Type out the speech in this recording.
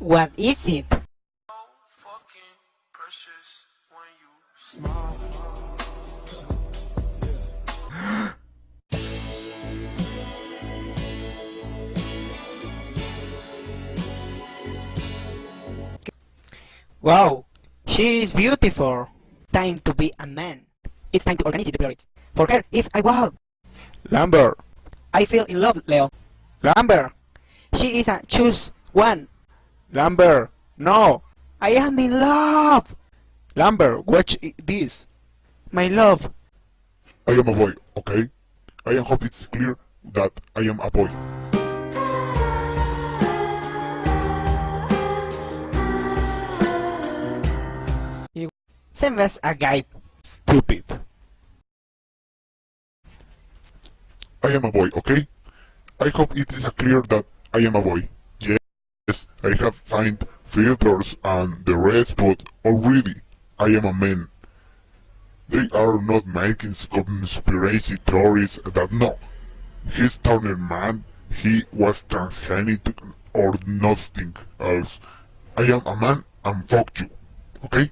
What is it? fucking precious when you smile. Wow, she is beautiful. Time to be a man. It's time to organize the priorities. For her, if I wow, Lambert, I feel in love, Leo. Lambert, She is a choose one. Lambert, no, I am in love, Lambert, watch this. my love. I am a boy, okay? I hope it's clear that I am a boy. Same as a guy. Stupid. I am a boy, okay? I hope it is clear that I am a boy. I have find filters and the rest, but already I am a man. They are not making conspiracy theories that no, he's Turner man, he was transgenic or nothing else. I am a man and fuck you, okay?